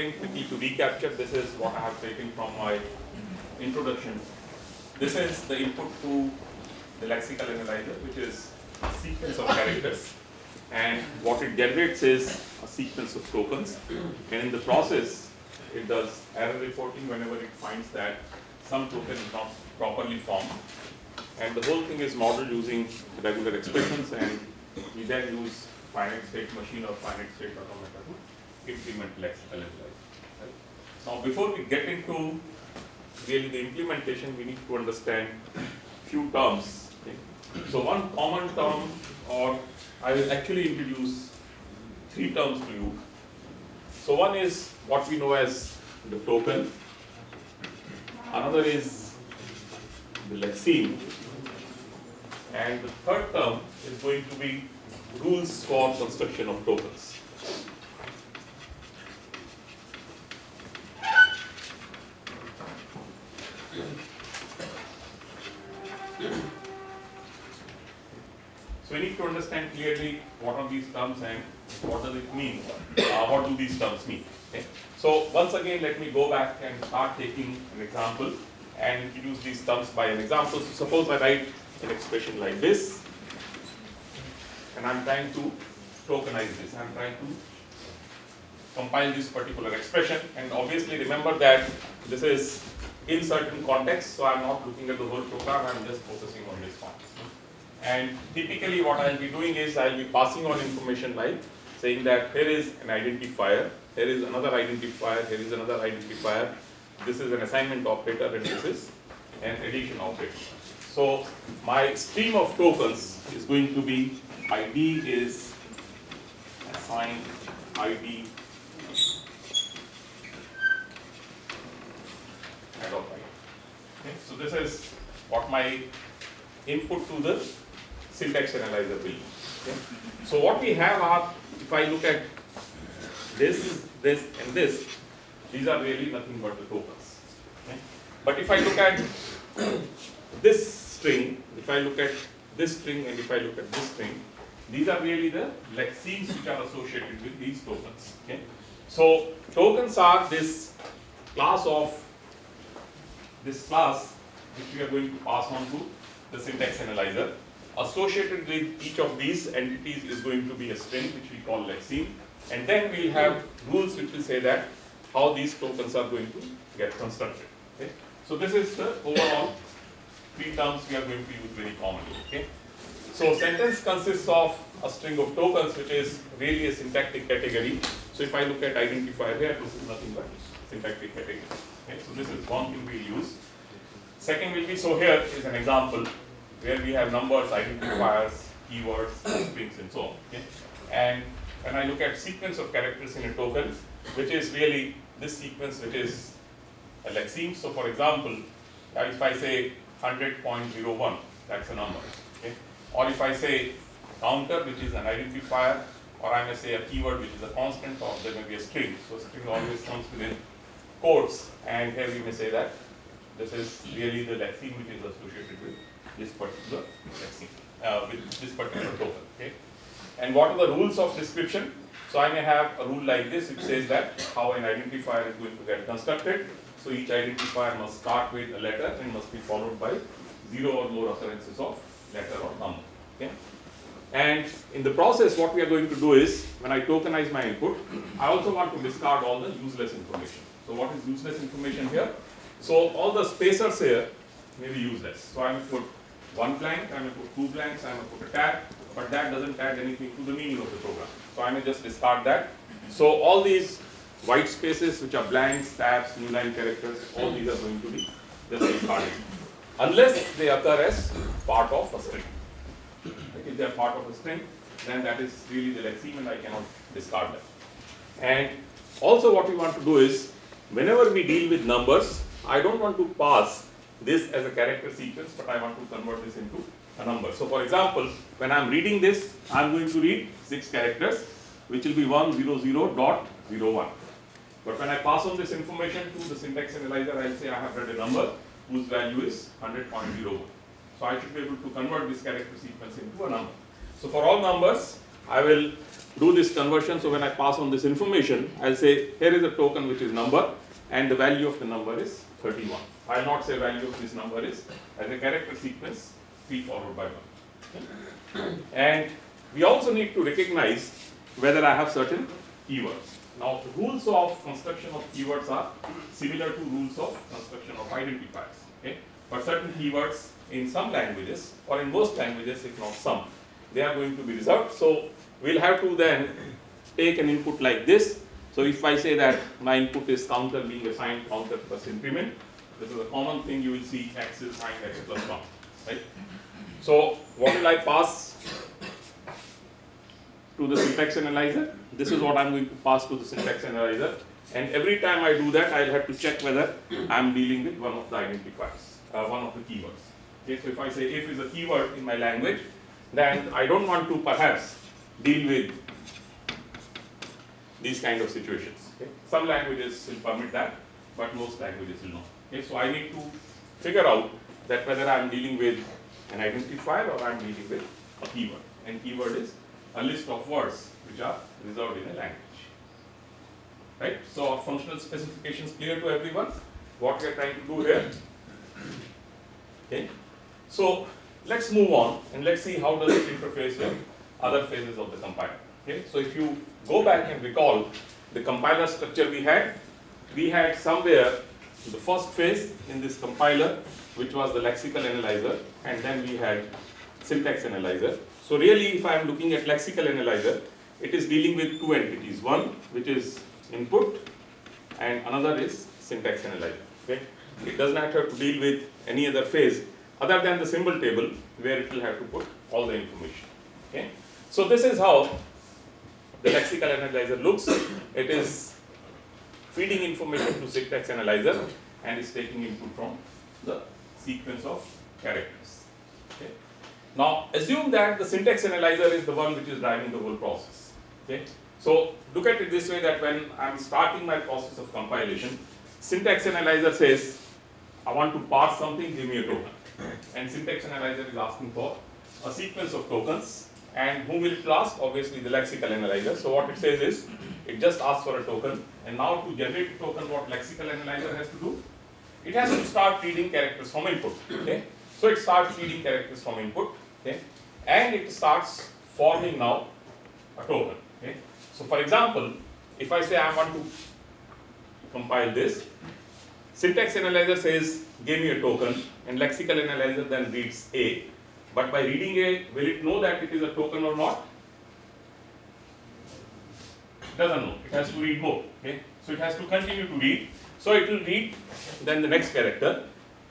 again, quickly to recapture, this is what I have taken from my introduction. This is the input to the lexical analyzer, which is a sequence of characters. And what it generates is a sequence of tokens. And in the process, it does error reporting whenever it finds that some token is not properly formed. And the whole thing is modeled using regular expressions and we then use finite state machine or finite state automata to implement lexical analyzer. Now before we get into really the implementation, we need to understand few terms. Okay? So one common term or I will actually introduce three terms to you. So one is what we know as the token, another is the lexeme, and the third term is going to be rules for construction of tokens. So we need to understand clearly what are these terms and what does it mean, uh, what do these terms mean. Okay? So once again let me go back and start taking an example and introduce these terms by an example. So suppose I write an expression like this and I'm trying to tokenize this, I'm trying to compile this particular expression and obviously remember that this is in certain contexts. so I'm not looking at the whole program, I'm just focusing on this one. And typically what I'll be doing is I'll be passing on information like saying that here is an identifier, here is another identifier, here is another identifier, this is an assignment operator and this is an addition operator. So my stream of tokens is going to be ID is assigned ID of ID. Okay, so this is what my input to the syntax analyzer will be. Okay. So what we have are, if I look at this, this and this, these are really nothing but the tokens. Okay. But if I look at this string, if I look at this string and if I look at this string, these are really the lexemes which are associated with these tokens. Okay. So tokens are this class of this class which we are going to pass on to the syntax analyzer. Associated with each of these entities is going to be a string which we call lexeme and then we'll have rules which will say that how these tokens are going to get constructed. Okay. So this is the overall three terms we are going to use very commonly. Okay. So sentence consists of a string of tokens which is really a syntactic category. So if I look at identifier here, this is nothing but syntactic category. Okay. So this is one thing we use. Second will be, so here is an example where we have numbers, identifiers, keywords, strings and so on. Okay. And when I look at sequence of characters in a token, which is really this sequence which is uh, a lexeme. So for example, uh, if I say 100.01, that's a number. Okay? Or if I say counter, which is an identifier, or I may say a keyword which is a constant, or there may be a string. So string always comes within quotes, and here we may say that this is really the lexeme which is associated with this particular lexeme, uh, with this particular token. Okay? And what are the rules of description? So I may have a rule like this which says that how an identifier is going to get constructed. So each identifier must start with a letter and must be followed by zero or more occurrences of letter or number. Okay? And in the process, what we are going to do is, when I tokenize my input, I also want to discard all the useless information. So what is useless information here? So all the spacers here may be useless. So I may put one blank, I may put two blanks, I may put a tag, but that doesn't add anything to the meaning of the program. So I may just discard that. So all these white spaces which are blanks, tabs, new line characters, all these are going to be just discarded. Unless they occur as part of a string. If they are part of a string, then that is really the lexeme and I cannot discard them. And also what we want to do is, whenever we deal with numbers, I don't want to pass this as a character sequence, but I want to convert this into a number. So for example, when I'm reading this, I'm going to read six characters, which will be 100 dot 01. But when I pass on this information to the syntax analyzer, I'll say I have read a number whose value is 100.01. So I should be able to convert this character sequence into a number. So for all numbers, I will do this conversion. So when I pass on this information, I'll say here is a token which is number and the value of the number is 31. I'll not say value of this number is as a character sequence 3 followed by 1. And we also need to recognize whether I have certain keywords. Now, the rules of construction of keywords are similar to rules of construction of identifiers. Okay? But certain keywords in some languages, or in most languages, if not some, they are going to be reserved. So, we'll have to then take an input like this. So, if I say that my input is counter being assigned counter plus increment, this is a common thing you will see x is assigned x plus 1. Right? So, what will I pass to the syntax analyzer? This is what I'm going to pass to the syntax analyzer. And every time I do that, I'll have to check whether I'm dealing with one of the identifiers, uh, one of the keywords. Okay, so if I say if is a keyword in my language, then I don't want to perhaps deal with these kind of situations. Okay? Some languages will permit that, but most languages will not. Okay, so I need to figure out that whether I'm dealing with an identifier or I'm dealing with a keyword. And keyword is a list of words which are reserved in a language. Right? So our functional specifications clear to everyone? What we are trying to do here? Okay. So let's move on and let's see how does it interface with other phases of the compiler. Okay. So if you go back and recall the compiler structure we had, we had somewhere the first phase in this compiler which was the lexical analyzer and then we had syntax analyzer. So really if I am looking at lexical analyzer, it is dealing with two entities. One which is input and another is syntax analyzer. Okay? It does not have to deal with any other phase other than the symbol table where it will have to put all the information. Okay? So this is how the lexical analyzer looks. It is feeding information to syntax analyzer and is taking input from the sequence of characters. Okay? Now assume that the syntax analyzer is the one which is driving the whole process. Okay? So look at it this way that when I'm starting my process of compilation, syntax analyzer says, I want to parse something, give me a token. And syntax analyzer is asking for a sequence of tokens. And whom will it ask? Obviously the lexical analyzer. So what it says is, it just asks for a token. And now to generate a token, what lexical analyzer has to do? It has to start reading characters from input. Okay? So it starts reading characters from input. Okay? And it starts forming now a token. Okay? So for example, if I say I want to compile this, syntax analyzer says give me a token and lexical analyzer then reads A. But by reading A, will it know that it is a token or not? Doesn't know. It has to read more. Okay? So it has to continue to read. So it will read then the next character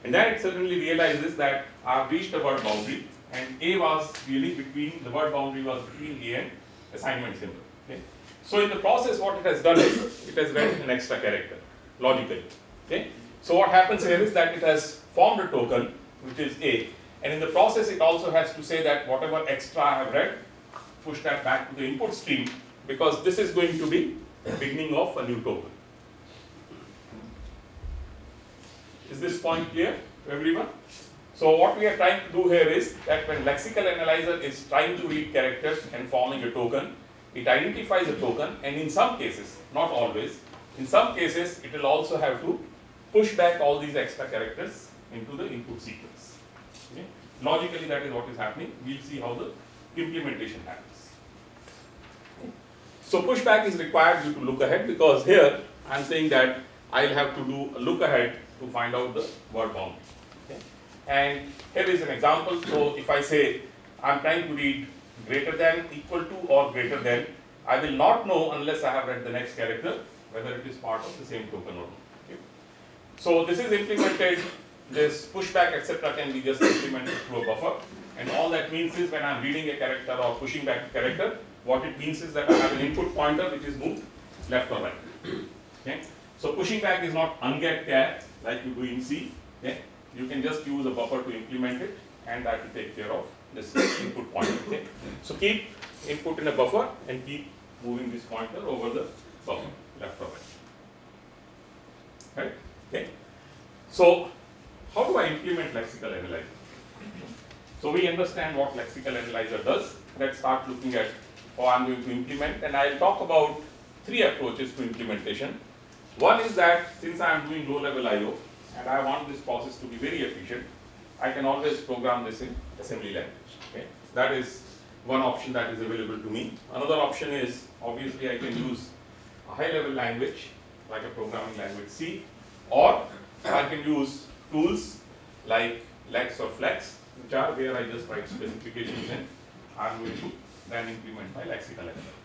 and then it suddenly realizes that I have reached a word boundary and A was really between, the word boundary was between A and assignment symbol. Okay? So in the process what it has done is, it has read an extra character, logically. Okay? So what happens here is that it has formed a token, which is A, and in the process it also has to say that whatever extra I have read, push that back to the input stream, because this is going to be the beginning of a new token. Is this point clear to everyone? So what we are trying to do here is that when lexical analyzer is trying to read characters and forming a token, it identifies a token and in some cases, not always, in some cases it will also have to push back all these extra characters into the input sequence. Logically that is what is happening. We will see how the implementation happens. So pushback is required you to look ahead because here I am saying that I will have to do a look ahead to find out the word boundary. And here is an example. So if I say I am trying to read greater than, equal to or greater than, I will not know unless I have read the next character whether it is part of the same token or not. Okay? So this is implemented, this pushback etc. can be just implemented through a buffer and all that means is when I am reading a character or pushing back a character, what it means is that I have an input pointer which is moved left or right. Okay? So pushing back is not unget like you do in C. Okay? You can just use a buffer to implement it and that will take care of this input pointer. Okay? So keep input in a buffer and keep moving this pointer over the buffer, left or right. Right? Okay? So how do I implement lexical analyzer? So we understand what lexical analyzer does. Let's start looking at how I'm going to implement and I'll talk about three approaches to implementation. One is that since I am doing low level IO and I want this process to be very efficient, I can always program this in assembly language. Okay? That is one option that is available to me. Another option is obviously I can use a high level language like a programming language C or I can use tools like Lex or Flex which are where I just write specifications and I'm going to then implement my lexical editor.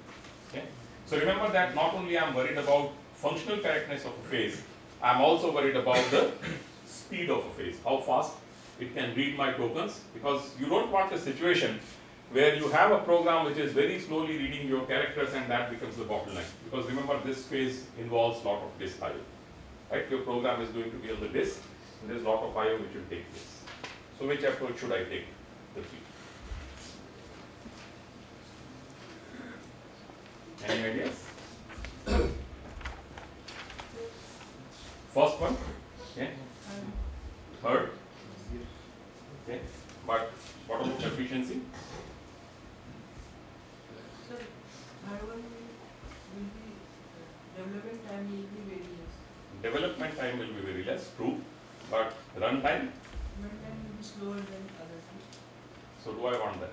Okay? So remember that not only I'm worried about functional correctness of a phase, I'm also worried about the speed of a phase, how fast it can read my tokens because you don't want a situation where you have a program which is very slowly reading your characters and that becomes the bottleneck. Because remember this phase involves lot of disk IO. Right? Your program is going to be on the disk and there's a lot of IO which will take place. So which approach should I take? The three. Any ideas? First one, okay. Third, okay. But what about efficiency? Sir, third one will be, uh, development time will be very less. Development time will be very less, true, but run time, Development time will be slower than other two. so do I want that?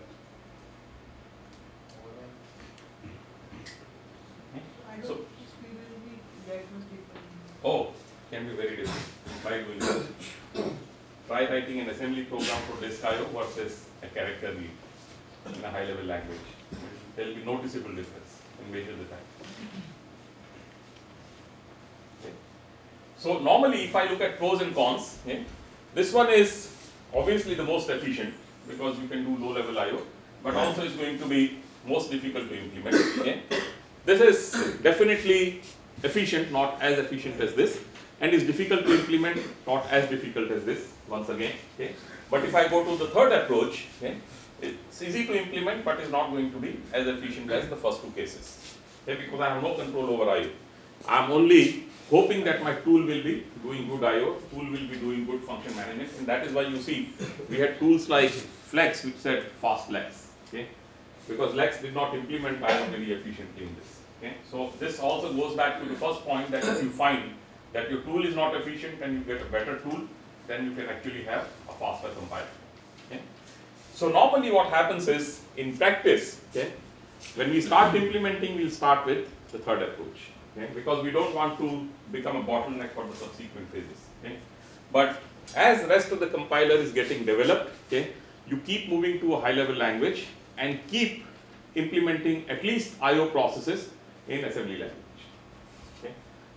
I So- don't think speed will be that much different. Oh, can be very different by doing that. Try writing an assembly program for disk IO versus a character read in a high level language. There will be noticeable difference in measure the time. So normally if I look at pros and cons, okay, this one is obviously the most efficient because you can do low level IO, but also is going to be most difficult to implement. Okay. This is definitely efficient, not as efficient as this, and is difficult to implement, not as difficult as this, once again. Okay. But if I go to the third approach, okay, it's easy to implement, but is not going to be as efficient as the first two cases. Okay, because I have no control over IO. I'm only hoping that my tool will be doing good IO, tool will be doing good function management, and that is why you see we had tools like Flex which said fast Lex. Okay, because Lex did not implement IO very efficiently in this. Okay, so this also goes back to the first point that if you find that your tool is not efficient and you get a better tool, then you can actually have a faster compiler. Okay. So normally what happens is in practice, okay, when we start implementing, we'll start with the third approach. Okay, because we don't want to become a bottleneck for the subsequent phases. Okay. But as the rest of the compiler is getting developed, okay, you keep moving to a high level language and keep implementing at least IO processes in assembly language.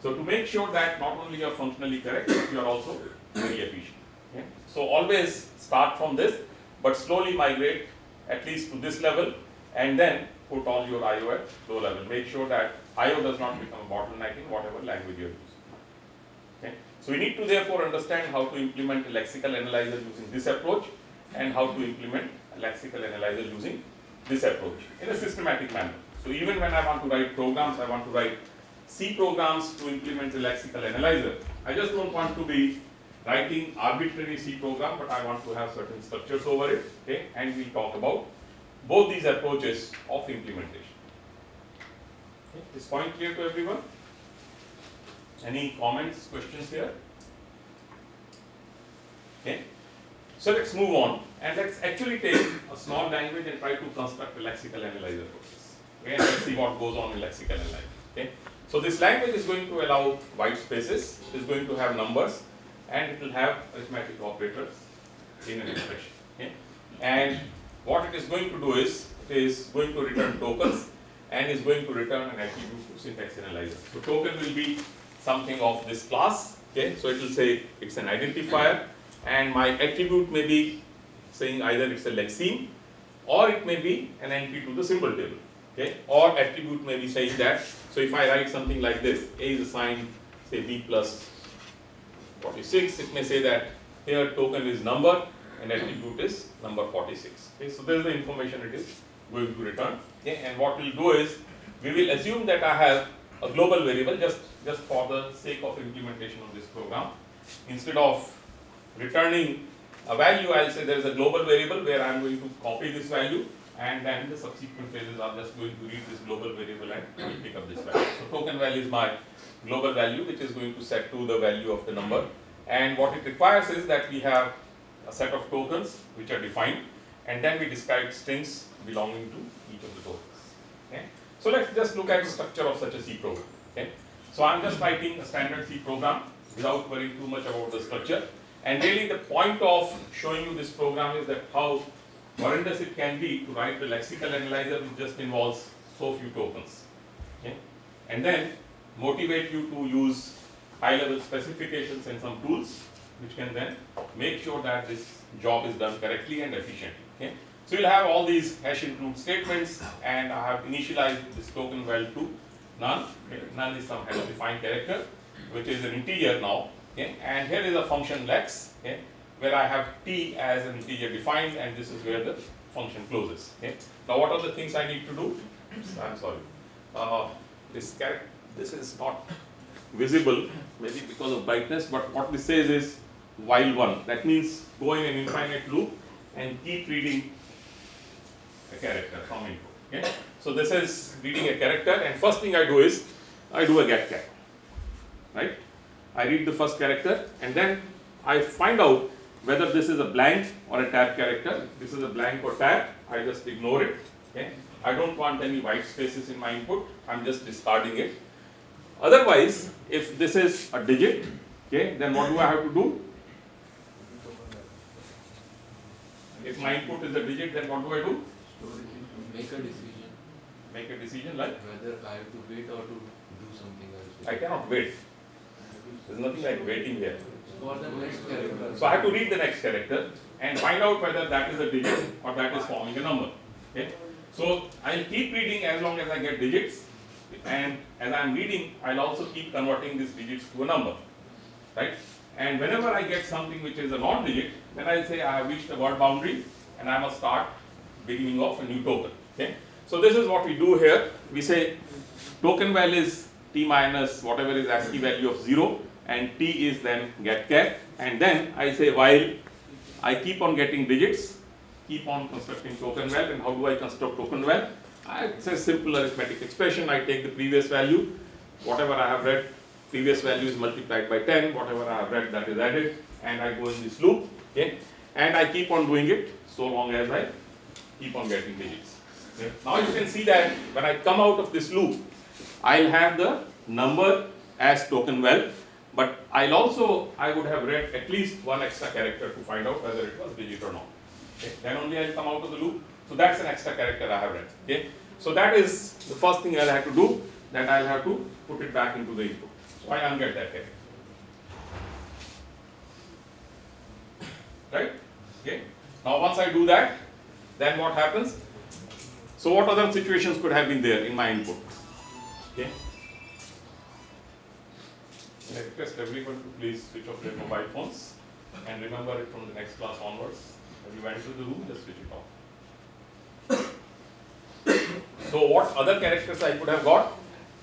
So to make sure that not only you are functionally correct, but you are also very efficient. Okay. So always start from this, but slowly migrate at least to this level and then put all your IO at low level. Make sure that IO does not become a bottleneck in whatever language you are using. Okay. So we need to therefore understand how to implement a lexical analyzer using this approach and how to implement a lexical analyzer using this approach in a systematic manner. So even when I want to write programs, I want to write C programs to implement a lexical analyzer. I just don't want to be writing arbitrary C program, but I want to have certain structures over it. Okay, and we'll talk about both these approaches of implementation. Okay. Is point clear to everyone? Any comments, questions here? Okay. So let's move on and let's actually take a small language and try to construct a lexical analyzer this. Okay, and let's see what goes on in lexical analyzer. Okay. So this language is going to allow white spaces, is going to have numbers, and it will have arithmetic operators in an expression. Okay. And what it is going to do is, it is going to return tokens and is going to return an attribute to syntax analyzer. So token will be something of this class. Okay. So it will say it's an identifier and my attribute may be saying either it's a lexeme or it may be an entry to the symbol table. Okay, or attribute may be saying that. So if I write something like this, A is assigned say B plus 46, it may say that here token is number and attribute is number 46. Okay, so this is the information it is going to return. Okay, and what we'll do is we will assume that I have a global variable just, just for the sake of implementation of this program. Instead of returning a value, I'll say there is a global variable where I'm going to copy this value and then the subsequent phases are just going to read this global variable and pick up this value. So token value is my global value which is going to set to the value of the number and what it requires is that we have a set of tokens which are defined and then we describe strings belonging to each of the tokens. Okay? So let's just look at the structure of such a C program. Okay? So I'm just writing a standard C program without worrying too much about the structure. And really the point of showing you this program is that how horrendous it can be to write the lexical analyzer which just involves so few tokens. Okay? And then motivate you to use high level specifications and some tools which can then make sure that this job is done correctly and efficiently. Okay? So you'll have all these hash include statements and I have initialized this token val to none. Okay? None is some hash defined character which is an integer now. Okay? And here is a function lex okay? Where I have t as an integer defined and this is where the function closes. Okay? Now what are the things I need to do? I'm sorry. Uh, this character, this is not visible maybe because of brightness but what this says is while one that means go in an infinite loop and keep reading a character from input. Okay? So this is reading a character and first thing I do is I do a get char. Right? I read the first character and then I find out whether this is a blank or a tab character. If this is a blank or tab, I just ignore it. Okay? I don't want any white spaces in my input, I'm just discarding it. Otherwise, if this is a digit, okay, then what do I have to do? If my input is a digit, then what do I do? Make a decision Make a decision like, whether I have to wait or to do something else. I cannot wait. There's nothing like waiting here. For the next character. So I have to read the next character and find out whether that is a digit or that is forming a number. Okay? So I'll keep reading as long as I get digits and as I'm reading, I'll also keep converting these digits to a number. Right? And whenever I get something which is a non-digit, then I'll say I have reached the word boundary and I must start beginning of a new token. Okay? So this is what we do here. We say token val is t minus whatever is ASCII value of 0 and t is then get char and then I say while I keep on getting digits, keep on constructing token val and how do I construct token? I, it's a simple arithmetic expression. I take the previous value, whatever I have read, previous value is multiplied by 10, whatever I have read that is added and I go in this loop okay and I keep on doing it so long as I keep on getting digits. Okay. Now you can see that when I come out of this loop, I'll have the number as token val, but I'll also, I would have read at least one extra character to find out whether it was digit or not. Okay. Then only I'll come out of the loop. So that's an extra character I have read. Okay. So that is the first thing I'll have to do, that I'll have to put it back into the input. So I unget that character. Right? Okay. Now once I do that, then what happens? So what other situations could have been there in my input? Okay. I request everyone to please switch off their mobile phones and remember it from the next class onwards. When you enter the room, just switch it off. so what other characters I could have got?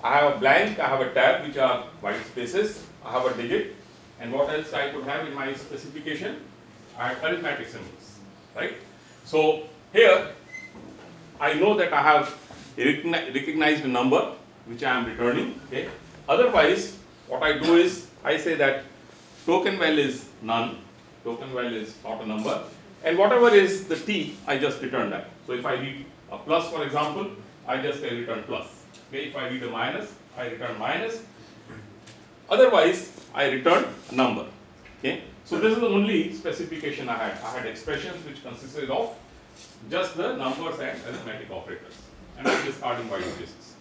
I have a blank, I have a tab which are white spaces, I have a digit and what else I could have in my specification? I have arithmetic symbols, right? So here I know that I have recognized a number which I am returning. Okay. Otherwise, what I do is I say that token val is none, token val is not a number, and whatever is the t, I just return that. So if I read a plus, for example, I just say return plus. Okay. If I read a minus, I return minus. Otherwise, I return a number. Okay. So this is the only specification I had. I had expressions which consisted of just the numbers and arithmetic operators and I'm discarding white spaces.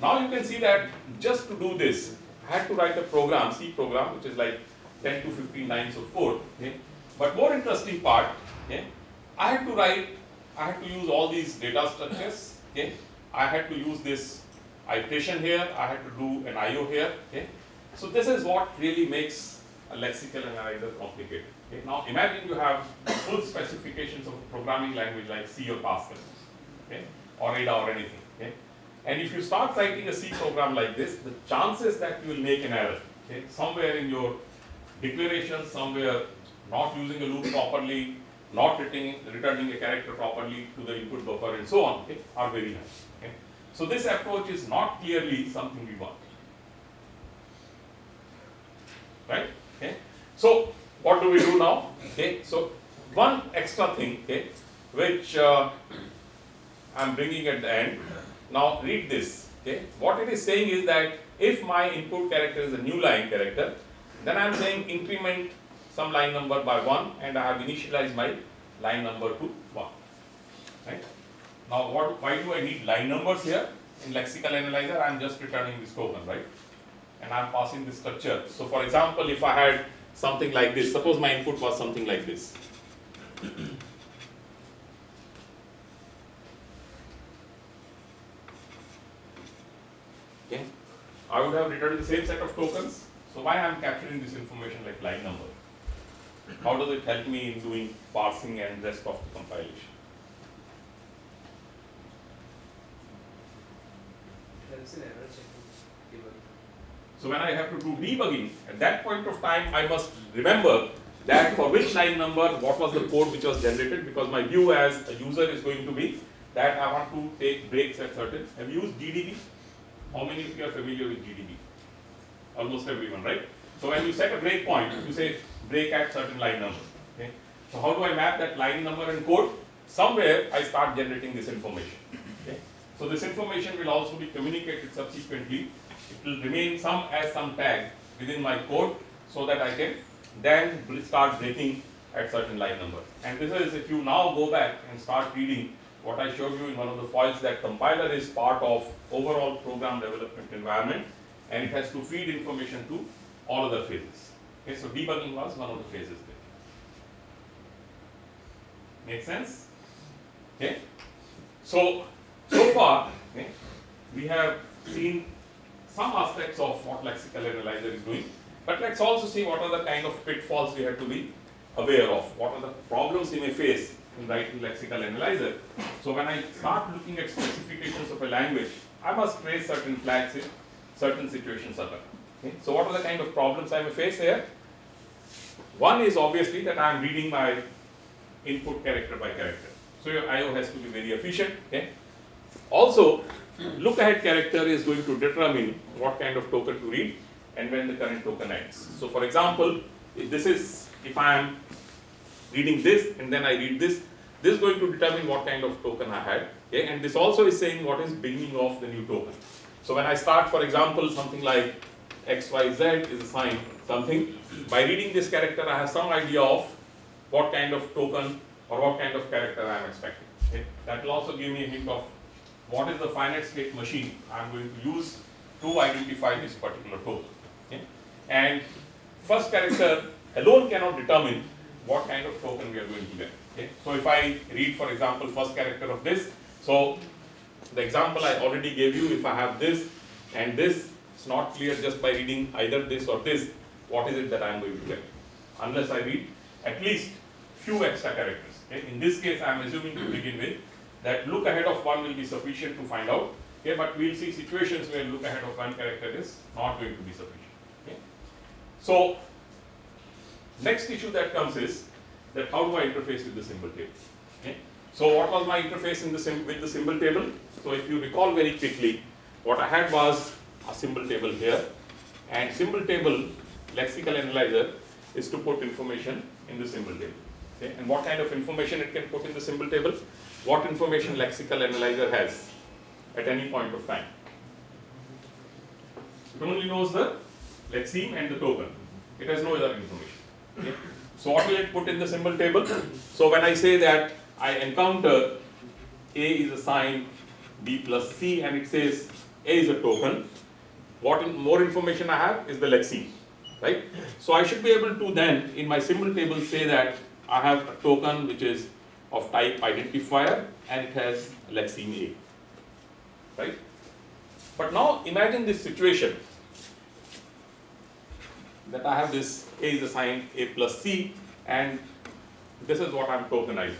Now you can see that just to do this, had to write a program, C program, which is like 10 to 15 lines of code. Okay? But more interesting part, okay? I had to write, I had to use all these data structures. Okay? I had to use this iteration here, I had to do an IO here. Okay? So this is what really makes a lexical analyzer complicated. Okay? Now imagine you have full specifications of a programming language like C or Pascal, okay? or Ada or anything. Okay? And if you start writing a C program like this, the chances that you will make an error, okay? somewhere in your declaration, somewhere not using a loop properly, not returning, returning a character properly to the input buffer and so on, okay, are very high. Okay. So this approach is not clearly something we want. Right? Okay. So what do we do now? Okay. So one extra thing, okay, which uh, I'm bringing at the end. Now read this. Okay. What it is saying is that if my input character is a new line character, then I'm saying increment some line number by 1 and I have initialized my line number to 1. Right? Now what, why do I need line numbers here? In lexical analyzer I am just returning this token, right? And I am passing this structure. So for example, if I had something like this, suppose my input was something like this. Okay. I would have returned the same set of tokens. So why I am capturing this information like line number? How does it help me in doing parsing and rest of the compilation? So when I have to do debugging, at that point of time, I must remember that for which line number, what was the code which was generated, because my view as a user is going to be that I want to take breaks at certain. Have you used GDB? How many of you are familiar with GDB? Almost everyone, right? So when you set a break point, you say break at certain line number. Okay? So how do I map that line number and code? Somewhere I start generating this information. Okay? So this information will also be communicated subsequently. It will remain some as some tag within my code so that I can then start breaking at certain line number. And this is if you now go back and start reading what I showed you in one of the files that compiler is part of overall program development environment and it has to feed information to all other phases. Okay, so debugging was one of the phases there. Make sense? Okay. So so far, okay, we have seen some aspects of what lexical analyzer is doing, but let's also see what are the kind of pitfalls we have to be aware of. What are the problems we may face in writing lexical analyzer. So when I start looking at specifications of a language, I must raise certain flags in certain situations. Okay? So what are the kind of problems I may face here? One is obviously that I am reading my input character by character. So your IO has to be very efficient. Okay? Also, look ahead character is going to determine what kind of token to read and when the current token ends. So for example, if this is, if I am reading this and then I read this, this is going to determine what kind of token I had. Okay? And this also is saying what is beginning of the new token. So when I start, for example, something like XYZ is assigned something, by reading this character, I have some idea of what kind of token or what kind of character I am expecting. Okay? That will also give me a hint of what is the finite state machine I am going to use to identify this particular token. Okay? And first character alone cannot determine what kind of token we are going to get. Okay? So if I read, for example, first character of this, so the example I already gave you, if I have this and this, it's not clear just by reading either this or this, what is it that I am going to get? Unless I read at least few extra characters. Okay? In this case, I am assuming to begin with that look ahead of one will be sufficient to find out. Okay? But we'll see situations where look ahead of one character is not going to be sufficient. Okay? So next issue that comes is that how do I interface with the symbol table? Okay? So what was my interface in the with the symbol table? So if you recall very quickly, what I had was a symbol table here, and symbol table lexical analyzer is to put information in the symbol table. Okay? And what kind of information it can put in the symbol table? What information lexical analyzer has at any point of time? It only knows the lexeme and the token. It has no other information. Okay. So what will it put in the symbol table? So when I say that I encounter A is assigned B plus C and it says A is a token, what in, more information I have is the lexeme, right? So I should be able to then in my symbol table say that I have a token which is of type identifier and it has lexeme A, right? But now imagine this situation that I have this A is assigned A plus C and this is what I am tokenizing.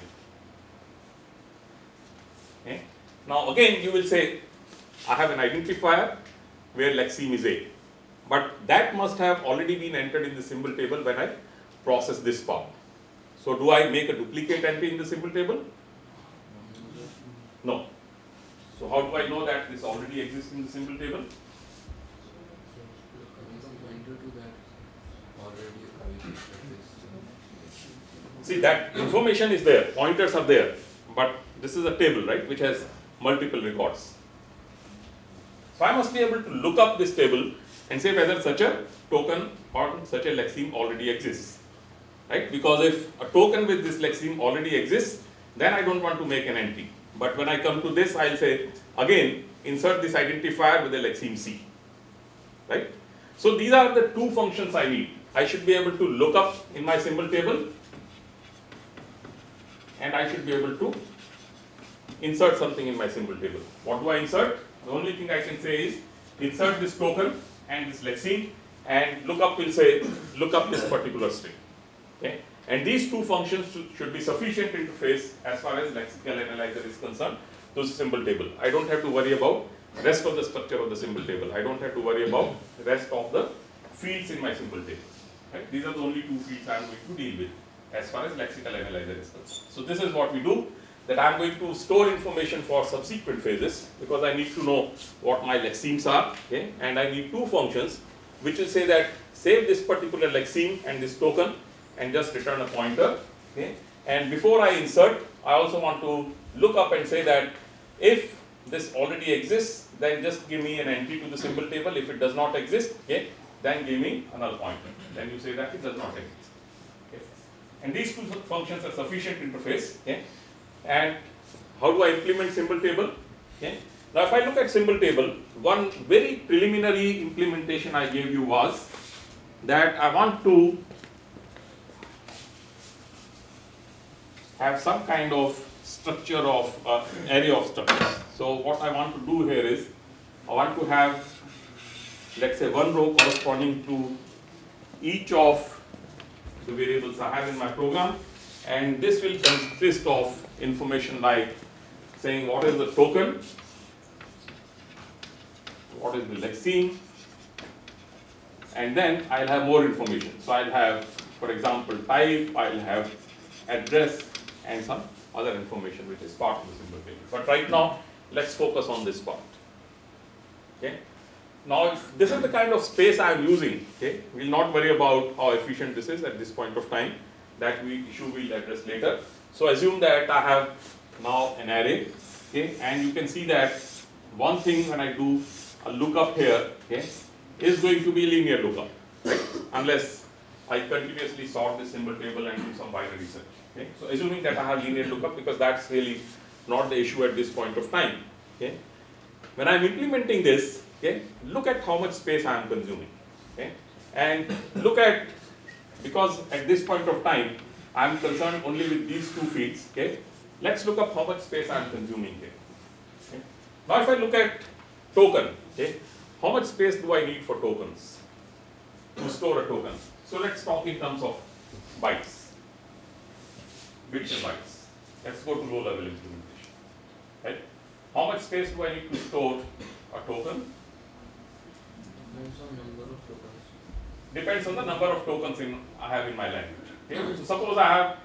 Okay. Now again you will say I have an identifier where lexeme is A but that must have already been entered in the symbol table when I process this part. So do I make a duplicate entry in the symbol table? No. So how do I know that this already exists in the symbol table? Pointer to that already available See that information is there, pointers are there, but this is a table, right, which has multiple records. So I must be able to look up this table and say whether such a token or such a lexeme already exists, right? Because if a token with this lexeme already exists, then I don't want to make an entry. But when I come to this, I'll say again insert this identifier with the lexeme C, right? So these are the two functions I need. I should be able to look up in my symbol table and I should be able to insert something in my symbol table. What do I insert? The only thing I can say is insert this token and this lexeme and look up will say look up this particular string. Okay? And these two functions should, be sufficient interface as far as lexical analyzer is concerned to symbol table. I don't have to worry about rest of the structure of the symbol table. I don't have to worry about rest of the fields in my symbol table. Right? These are the only two fields I am going to deal with as far as lexical analyzer is concerned. So this is what we do that I am going to store information for subsequent phases because I need to know what my lexemes are okay? and I need two functions which will say that save this particular lexeme and this token and just return a pointer okay? and before I insert I also want to look up and say that if this already exists then just give me an entry to the symbol table if it does not exist okay then give me another pointer then you say that it does not exist okay? and these two functions are sufficient interface okay? and how do I implement symbol table? Okay. Now if I look at symbol table, one very preliminary implementation I gave you was that I want to have some kind of structure of uh, array of structures. So what I want to do here is I want to have let's say one row corresponding to each of the variables I have in my program and this will consist of information like saying what is the token, what is the lexeme, and then I'll have more information. So I'll have, for example, type, I'll have address, and some other information which is part of the symbol table. But right now, let's focus on this part. Okay. Now, this is the kind of space I am using. Okay, we'll not worry about how efficient this is at this point of time. That we issue we'll address later. So assume that I have now an array, okay, and you can see that one thing when I do a lookup here, okay, is going to be linear lookup, right? Unless I continuously sort the symbol table and do some binary search. Okay? So assuming that I have linear lookup because that's really not the issue at this point of time. Okay? When I'm implementing this, okay, look at how much space I am consuming. Okay? And look at because at this point of time I am concerned only with these two fields. Okay? Let's look up how much space I am consuming here. Okay? Now if I look at token, okay, how much space do I need for tokens to store a token? So let's talk in terms of bytes, bits and bytes. Let's go to low level implementation. Right? How much space do I need to store a token? Depends on number of tokens. Depends on the number of tokens in I have in my language. Okay? Hmm. So suppose I have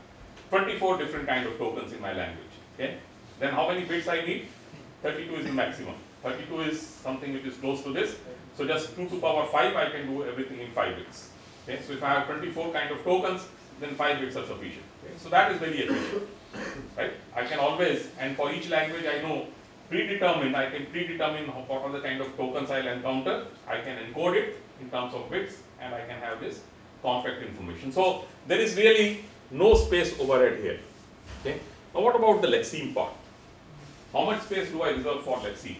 24 different kind of tokens in my language. Okay? Then how many bits I need? 32 is the maximum. 32 is something which is close to this. So just 2 to the power 5, I can do everything in 5 bits. Okay? So if I have 24 kind of tokens, then 5 bits are sufficient. Okay? So that is very efficient. Right? I can always, and for each language I know predetermined, I can predetermine what are the kind of tokens I'll encounter. I can encode it in terms of bits and I can have this compact information. So there is really no space overhead here. Okay? Now what about the lexeme part? How much space do I reserve for lexeme?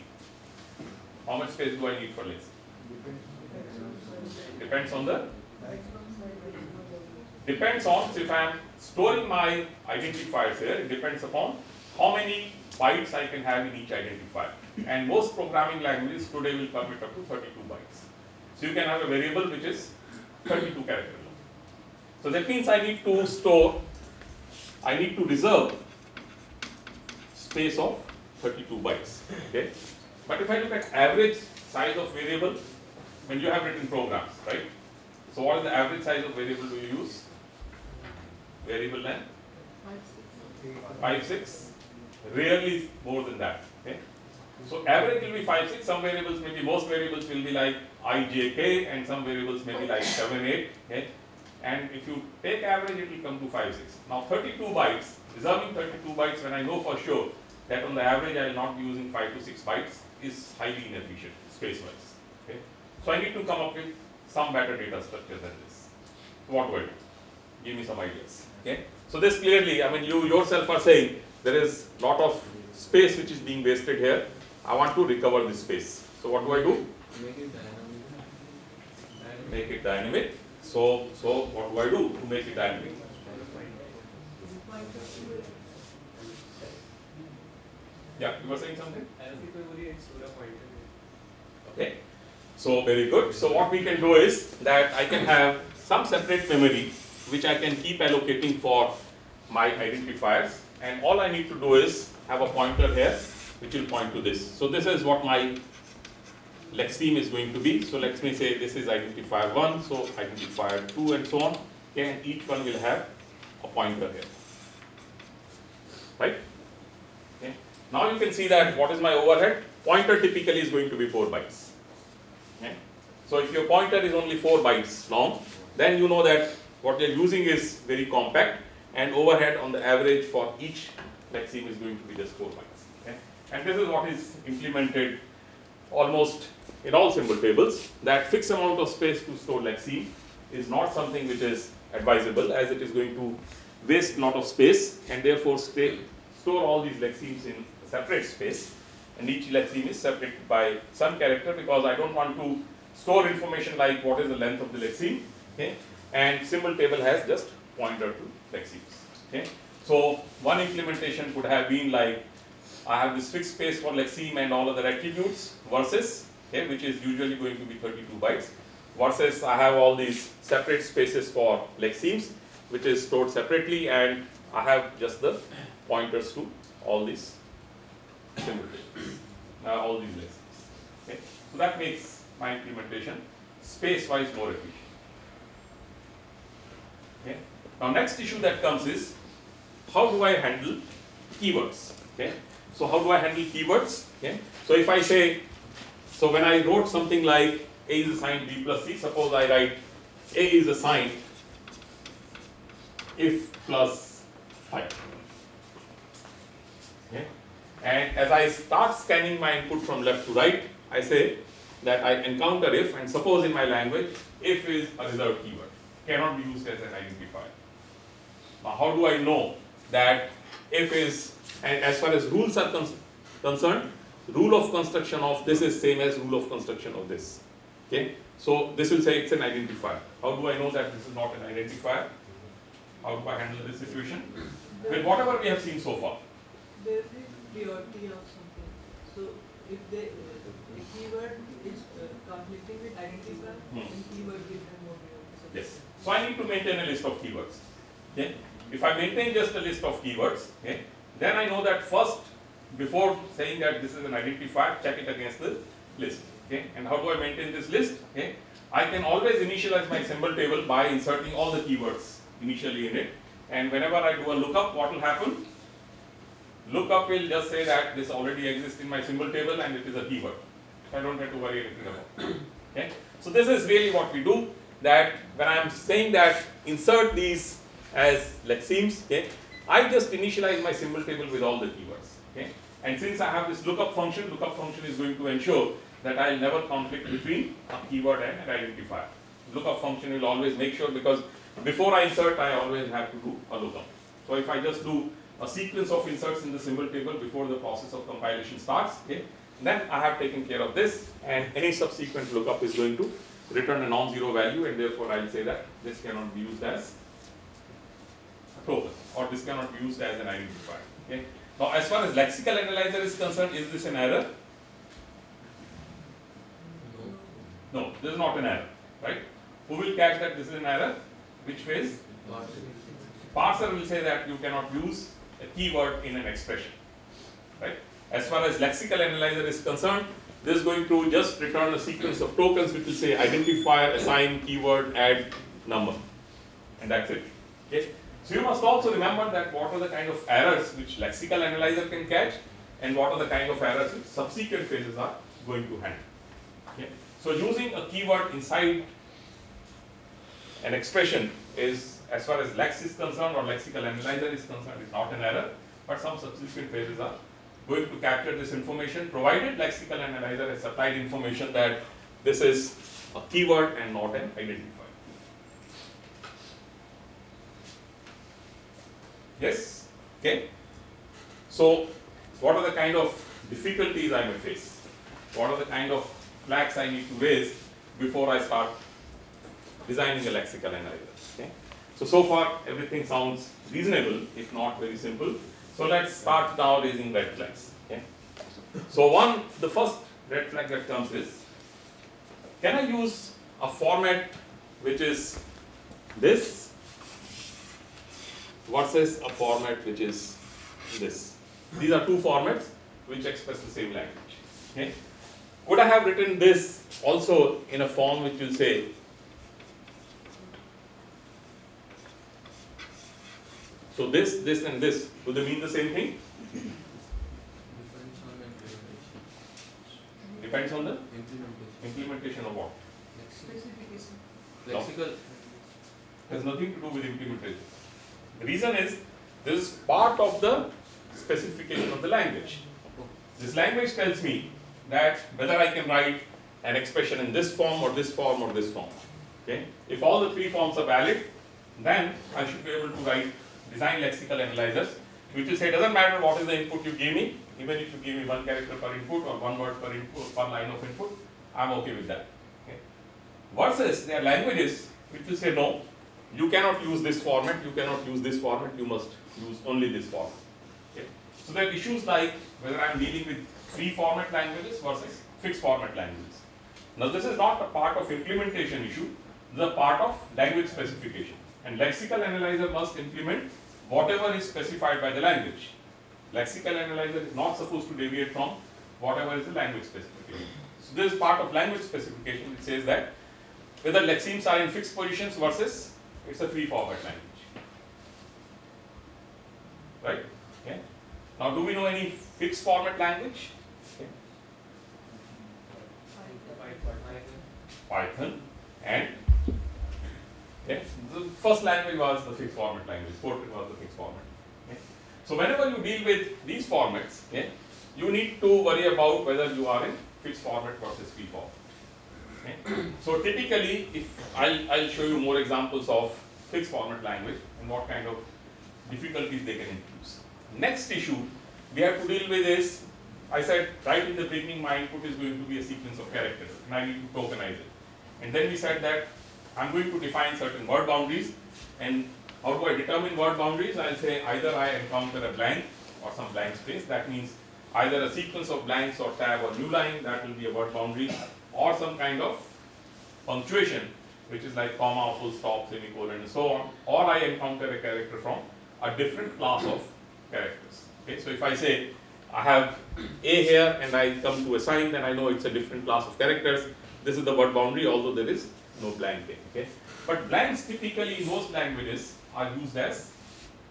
How much space do I need for lexeme? Depends on the depends on if I am storing my identifiers here, it depends upon how many bytes I can have in each identifier and most programming languages today will permit up to 32 bytes. So you can have a variable which is 32 characters long. So that means I need to store, I need to reserve space of 32 bytes, okay. But if I look at average size of variable, when you have written programs, right. So what is the average size of variable do you use? Variable length? 5, 6 rarely more than that, okay? So average will be five, six, some variables may be, most variables will be like i, j, k, and some variables may be like seven, eight, okay? And if you take average, it will come to five, six. Now thirty-two bytes, reserving thirty-two bytes when I know for sure that on the average I will not be using five to six bytes is highly inefficient space-wise, okay? So I need to come up with some better data structure than this. What do I do? Give me some ideas, okay? So this clearly, I mean, you yourself are saying there is lot of space which is being wasted here. I want to recover this space. So what do I do? Make it dynamic. Make it dynamic. So, so what do I do to make it dynamic? Point of view. Yeah, you were saying something? Alfie memory and Sura pointer. Okay. So very good. So what we can do is that I can have some separate memory which I can keep allocating for my identifiers and all I need to do is have a pointer here which will point to this. So this is what my lexeme is going to be. So let me say this is identifier 1, so identifier 2 and so on. Okay, and each one will have a pointer here. Right? Okay. Now you can see that what is my overhead? Pointer typically is going to be 4 bytes. Okay. So if your pointer is only 4 bytes long, then you know that what you're using is very compact and overhead on the average for each lexeme is going to be just 4 bytes. Okay. And this is what is implemented almost in all symbol tables that fixed amount of space to store lexeme is not something which is advisable as it is going to waste a lot of space and therefore store all these lexemes in separate space and each lexeme is separated by some character because I don't want to store information like what is the length of the lexeme okay and symbol table has just pointer to lexemes okay so one implementation could have been like I have this fixed space for lexeme and all other attributes versus okay, which is usually going to be 32 bytes versus I have all these separate spaces for lexemes which is stored separately and I have just the pointers to all these symbol uh, all these lexemes. Okay, so that makes my implementation space-wise more efficient. Okay. Now next issue that comes is how do I handle keywords? Okay. So how do I handle keywords? Okay. So if I say, so when I wrote something like A is assigned B plus C, suppose I write A is assigned if plus 5. Okay. And as I start scanning my input from left to right, I say that I encounter if, and suppose in my language, if is a reserved keyword, cannot be used as an identifier. Now, how do I know that if is, and as far as rules are con- concerned, rule of construction of this is same as rule of construction of this. Okay, so this will say it's an identifier. How do I know that this is not an identifier? How do I handle this situation? With whatever we have seen so far. There is priority of something. So if they, a keyword is uh, conflicting with identifier, Hmm. then keyword gives them more Yes. So I need to maintain a list of keywords. Okay. If I maintain just a list of keywords, okay, then I know that first, before saying that this is an identifier, check it against the list. Okay. And how do I maintain this list? Okay. I can always initialize my symbol table by inserting all the keywords initially in it. And whenever I do a lookup, what will happen? Lookup will just say that this already exists in my symbol table and it is a keyword. I don't have to worry anything about. Okay. So this is really what we do. That when I am saying that insert these as lexemes, okay, I just initialize my symbol table with all the keywords. Okay. And since I have this lookup function, lookup function is going to ensure that I'll never conflict between a keyword and an identifier. Lookup function will always make sure because before I insert, I always have to do a lookup. So if I just do a sequence of inserts in the symbol table before the process of compilation starts, okay, then I have taken care of this and any subsequent lookup is going to return a non-zero value and therefore I'll say that this cannot be used as or this cannot be used as an identifier. Okay. Now as far as lexical analyzer is concerned, is this an error? No. No, this is not an error, right? Who will catch that this is an error? Which phase? Parser will say that you cannot use a keyword in an expression, right? As far as lexical analyzer is concerned, this is going to just return a sequence of tokens which will say identifier, assign, keyword, add, number, and that's it. Okay. So you must also remember that what are the kind of errors which lexical analyzer can catch and what are the kind of errors which subsequent phases are going to handle. Okay. So using a keyword inside an expression is as far as lex is concerned or lexical analyzer is concerned is not an error, but some subsequent phases are going to capture this information provided lexical analyzer has supplied information that this is a keyword and not an identifier. Yes? Okay? So, what are the kind of difficulties I may face? What are the kind of flags I need to raise before I start designing a lexical analyzer? Okay? So, so far everything sounds reasonable, if not very simple. So, let's start now raising red flags. Okay? So, one, the first red flag that comes is can I use a format which is this versus a format which is this? These are two formats which express the same language. Okay? Could I have written this also in a form which will say so this, this and this, do they mean the same thing? Depends on the implementation. Depends on the Implementation. implementation of what? Specification. Lexical. has nothing to do with implementation. The reason is this is part of the specification of the language. This language tells me that whether I can write an expression in this form or this form or this form. Okay? If all the three forms are valid, then I should be able to write design lexical analyzers, which will say it doesn't matter what is the input you give me, even if you give me one character per input or one word per input, per line of input, I'm okay with that. Okay? Versus there are languages which will say no, you cannot use this format, you cannot use this format, you must use only this format. Okay? So there are issues like whether I'm dealing with free format languages versus fixed format languages. Now this is not a part of implementation issue, this is a part of language specification. And lexical analyzer must implement whatever is specified by the language. Lexical analyzer is not supposed to deviate from whatever is the language specification. So this is part of language specification it says that whether lexemes are in fixed positions versus it's a free format language. Right? Okay. Now do we know any fixed format language? Python and okay. the first language was the fixed format language, Fortran was the fixed format. Okay. So whenever you deal with these formats, you need to worry about whether you are in fixed format versus free format. So typically, if I'll, I'll show you more examples of fixed format language and what kind of difficulties they can introduce. Next issue we have to deal with is, I said right in the beginning my input is going to be a sequence of characters and I need to tokenize it. And then we said that I'm going to define certain word boundaries and how do I determine word boundaries? I'll say either I encounter a blank or some blank space, that means either a sequence of blanks or tab or new line, that will be a word boundary, or some kind of punctuation, which is like comma, full stop, semicolon, and so on, or I encounter a character from a different class of characters. Okay, so if I say I have A here and I come to a sign, then I know it's a different class of characters. This is the word boundary, although there is no blank there. Okay, but blanks typically in most languages are used as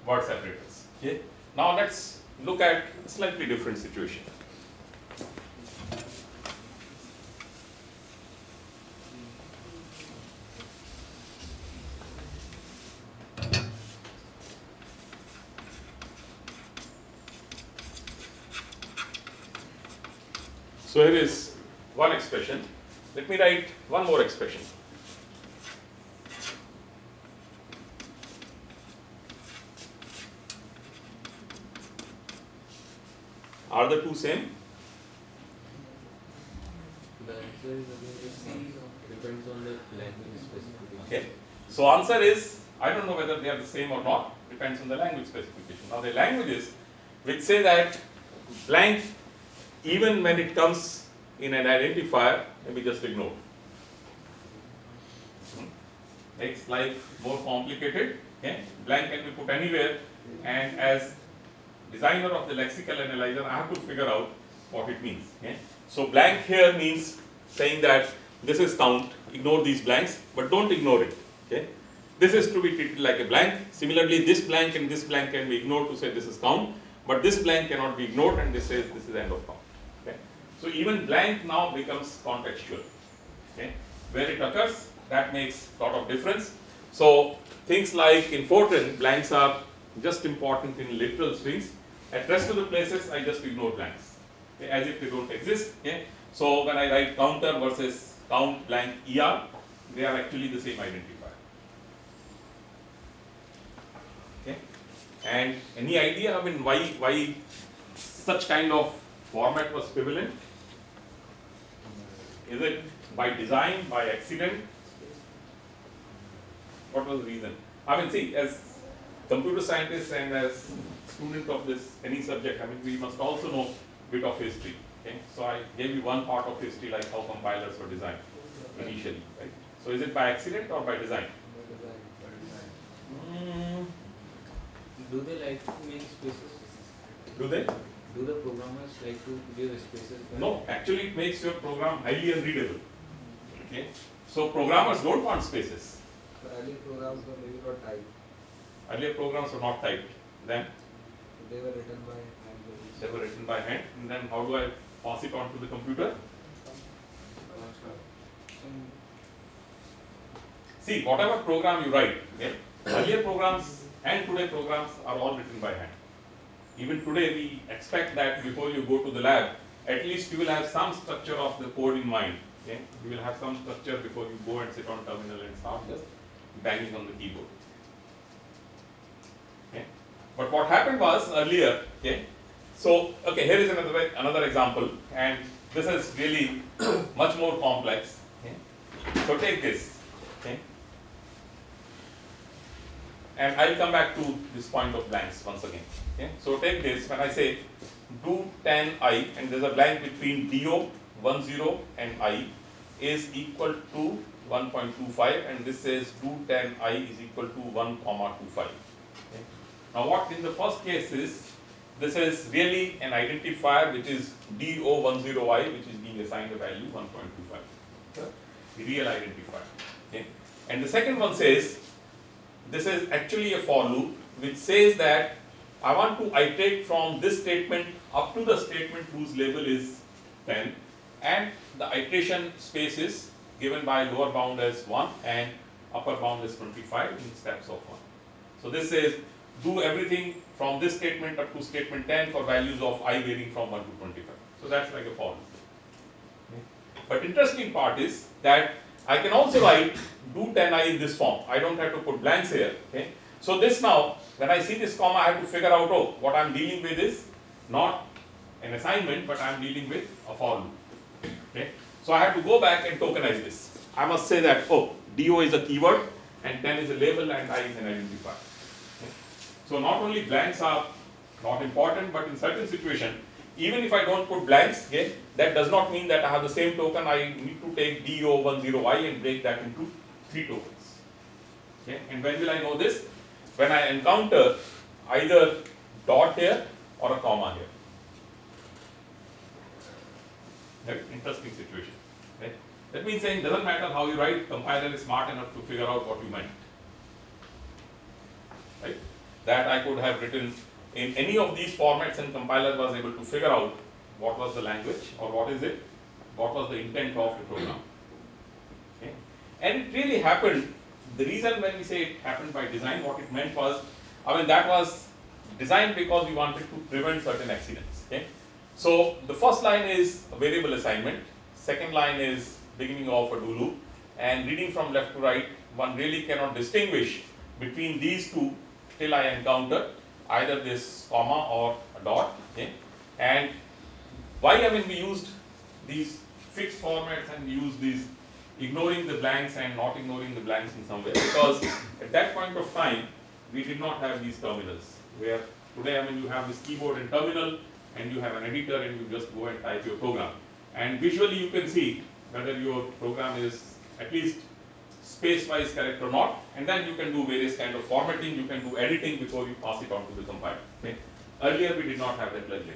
word separators. Okay, now let's look at a slightly different situation. So here is one expression. Let me write one more expression. Are the two same? The answer is again. Depends on the language specification. Okay. So answer is I don't know whether they are the same or not. Depends on the language specification. Now the languages which say that blank even when it comes in an identifier may be just ignored. Hmm. Makes life more complicated. Okay. Blank can be put anywhere and as designer of the lexical analyzer I have to figure out what it means. Okay. So blank here means saying that this is count, ignore these blanks, but don't ignore it. Okay. this is to be treated like a blank. Similarly, this blank and this blank can be ignored to say this is count, but this blank cannot be ignored and this says this is end of count. So even blank now becomes contextual. Okay. Where it occurs, that makes lot of difference. So things like in Fortran, blanks are just important in literal strings. At rest of the places, I just ignore blanks, okay, as if they don't exist. Okay. So when I write counter versus count blank er, they are actually the same identifier. And any idea, I mean, why why such kind of format was prevalent? Is it by design, by accident? What was the reason? I mean, see, as computer scientists and as student of this any subject, I mean, we must also know a bit of history. Okay, so I gave you one part of history, like how compilers were designed initially, right? So is it by accident or by design? Mm, Do they like to make spaces? do they? Do the programmers like to give spaces? No, actually, it makes your program highly unreadable. Okay, so programmers don't want spaces. Earlier programs were maybe not typed. Earlier programs were not typed. Then They were written by hand. they were written by hand. And then how do I pass it on to the computer? See, whatever program you write, okay, earlier programs and today programs are all written by hand. Even today, we expect that before you go to the lab, at least you will have some structure of the code in mind. Okay, you will have some structure before you go and sit on terminal and start just banging on the keyboard. Okay, but what happened was earlier, okay, so okay, here is another another example, and this is really much more complex. Okay, so take this. And I'll come back to this point of blanks once again. Okay. So take this, when I say do 10 i and there's a blank between do 10 and i is equal to 1.25 and this says do 10 i is equal to 1 comma 25. Okay. Now what in the first case is, this is really an identifier which is do10i which is being assigned a value 1.25. Okay. Real identifier. Okay. And the second one says, this is actually a for loop which says that I want to iterate from this statement up to the statement whose label is 10 and the iteration space is given by lower bound as 1 and upper bound is 25 in steps of 1. So this says do everything from this statement up to statement 10 for values of i varying from 1 to 25. So that's like a for loop. But interesting part is that I can also write do 10i in this form. I don't have to put blanks here. Okay. So this now, when I see this comma, I have to figure out, oh, what I'm dealing with is not an assignment, but I'm dealing with a for loop. Okay. So I have to go back and tokenize this. I must say that, oh, do is a keyword, and 10 is a label, and i is an identifier. Okay. So not only blanks are not important, but in certain situation, even if I don't put blanks, okay, that does not mean that I have the same token. I need to take do10i and break that into three tokens. Okay, and when will I know this? When I encounter either dot here or a comma here. Interesting situation. That means saying doesn't matter how you write, compiler is smart enough to figure out what you meant. Right? That I could have written in any of these formats and compiler was able to figure out what was the language or what is it, what was the intent of the program. Okay? And it really happened, the reason when we say it happened by design, what it meant was, I mean that was designed because we wanted to prevent certain accidents. Okay? So the first line is a variable assignment, second line is beginning of a do loop, and reading from left to right, one really cannot distinguish between these two till I encounter either this comma or a dot. Okay? And why I mean we used these fixed formats and used these ignoring the blanks and not ignoring the blanks in some way. Because at that point of time we did not have these terminals. Where today I mean you have this keyboard and terminal and you have an editor and you just go and type your program. And visually you can see whether your program is at least space wise correct or not. And then you can do various kind of formatting. You can do editing before you pass it on to the compiler. Okay. earlier we did not have that luxury.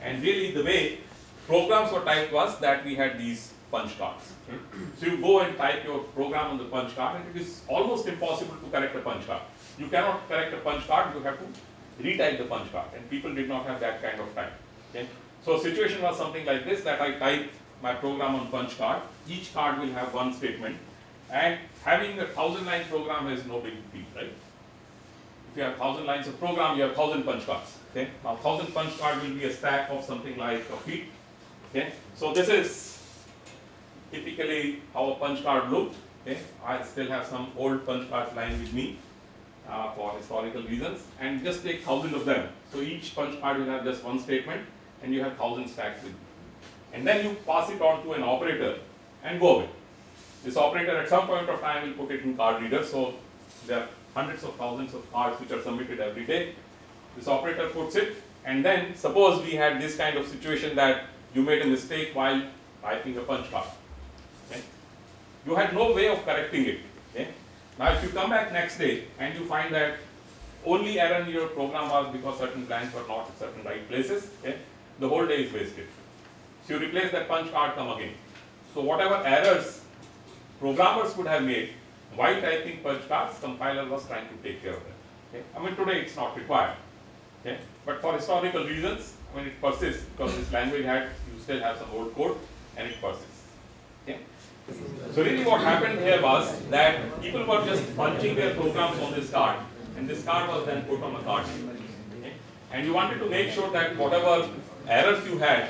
And really the way programs were typed was that we had these punch cards. So you go and type your program on the punch card and it is almost impossible to correct a punch card. You cannot correct a punch card, you have to retype the punch card and people did not have that kind of time. Okay. So situation was something like this that I type my program on punch card, each card will have one statement and having a thousand line program is no big deal, right? If you have thousand lines of program, you have thousand punch cards. Okay. Now thousand punch card will be a stack of something like a feet. Okay. So this is typically how a punch card looked. Okay. I still have some old punch cards lying with me uh, for historical reasons and just take thousand of them. So each punch card will have just one statement and you have thousand stacks with you. And then you pass it on to an operator and go away. This operator at some point of time will put it in card reader. So there are hundreds of thousands of cards which are submitted every day. This operator puts it and then suppose we had this kind of situation that you made a mistake while typing a punch card. You had no way of correcting it. Okay. Now if you come back next day and you find that only error in your program was because certain blanks were not at certain right places, okay, the whole day is wasted. So you replace that punch card, come again. So whatever errors programmers would have made while typing punch cards, compiler was trying to take care of them. Okay. I mean today it's not required. Okay. But for historical reasons, I mean it persists because this language had you still have some old code and it persists. So really what happened here was that people were just punching their programs on this card and this card was then put on a card. Okay. And you wanted to make sure that whatever errors you had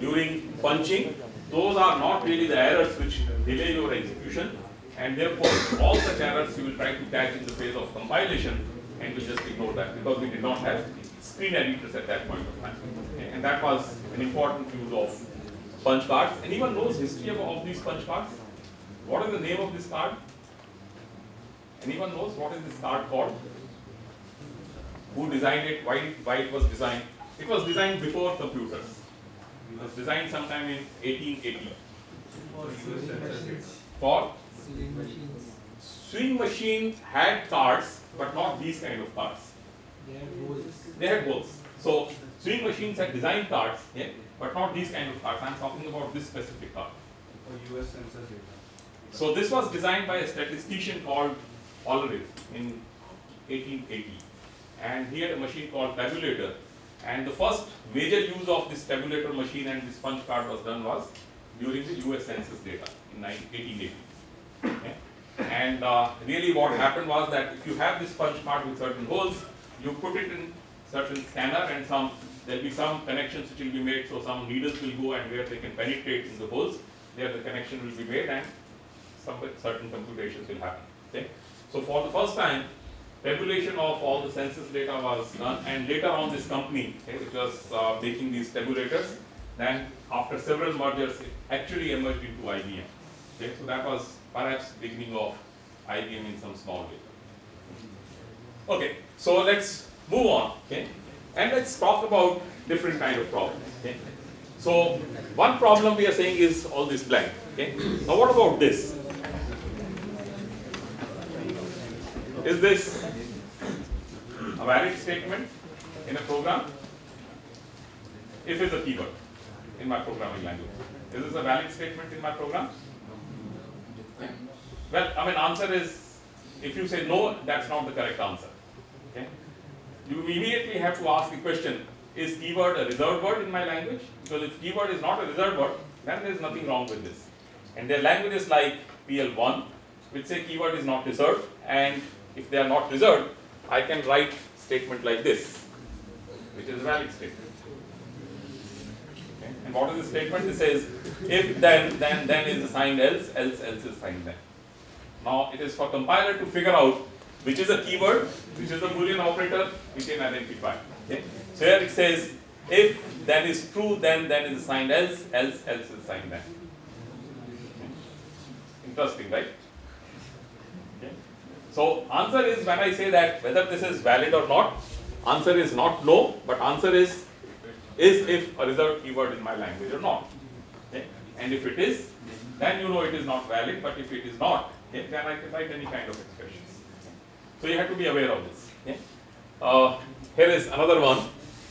during punching, those are not really the errors which delay your execution and therefore all such errors you will try to catch in the phase of compilation and we just ignore that because we did not have screen editors at that point of time. Okay. And that was an important use of punch cards. Anyone knows history of, of these punch cards? What is the name of this card? Anyone knows what is this card called? Who designed it? Why, why it was designed? It was designed before computers. It was designed sometime in 1880. For Sewing machines. swing machine had cards, but not these kind of cards. They have holes. They had holes. So swing machines had designed cards, yeah, but not these kind of cards. I'm talking about this specific card. For US census data. So this was designed by a statistician called Hollerith in 1880. And he had a machine called tabulator. And the first major use of this tabulator machine and this punch card was done was during the US census data in 1880. Okay. And uh, really what happened was that if you have this punch card with certain holes, you put it in certain scanner and some, there'll be some connections which will be made, so some needles will go and where they can penetrate in the holes, there the connection will be made and some certain computations will happen. Okay. So for the first time, tabulation of all the census data was done, and later on this company, okay, which was uh, making these tabulators, then after several mergers, it actually emerged into IBM. Okay. So that was perhaps beginning of IBM in some small way. Okay. So let's move on. Okay. And let's talk about different kind of problems. Okay. So one problem we are saying is all this blank. Okay. Now what about this? Is this a valid statement in a program? If it's a keyword in my programming language. Is this a valid statement in my program? Well, I mean, answer is, if you say no, that's not the correct answer. Okay. You immediately have to ask the question, is keyword a reserved word in my language? Because if keyword is not a reserved word, then there is nothing wrong with this. And there are languages like PL1, which say keyword is not reserved, and if they are not reserved, I can write statement like this, which is a valid statement. Okay. And what is the statement? It says, if then, then, then is assigned else, else, else is assigned then. Now it is for compiler to figure out which is a keyword, which is a boolean operator, we can identify. Okay. So here it says, if that is true, then then is assigned else, else, else is assigned then. Interesting, right? Okay. So answer is when I say that whether this is valid or not, answer is not no, but answer is is if a reserved keyword in my language or not. Okay. And if it is, then you know it is not valid, but if it is not, okay, then I can write any kind of expressions. So you have to be aware of this. Uh, here is another one.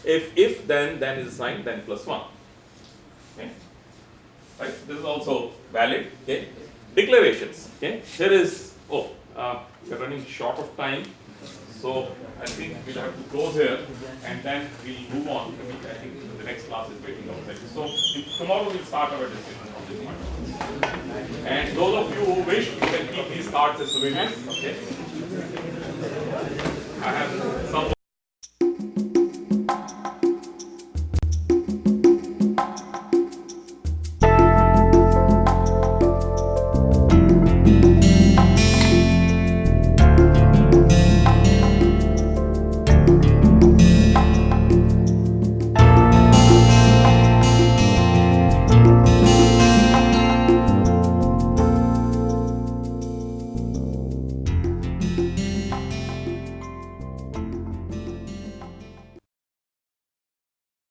If if then then is assigned then plus one. Okay. right? This is also valid, okay? Declarations, okay? There is, oh, uh, we're running short of time. So I think we'll have to close here and then we'll move on. I think the next class is waiting outside. So tomorrow we'll start our discussion on this one. And those of you who wish, you can keep these cards as souvenirs, okay? I have.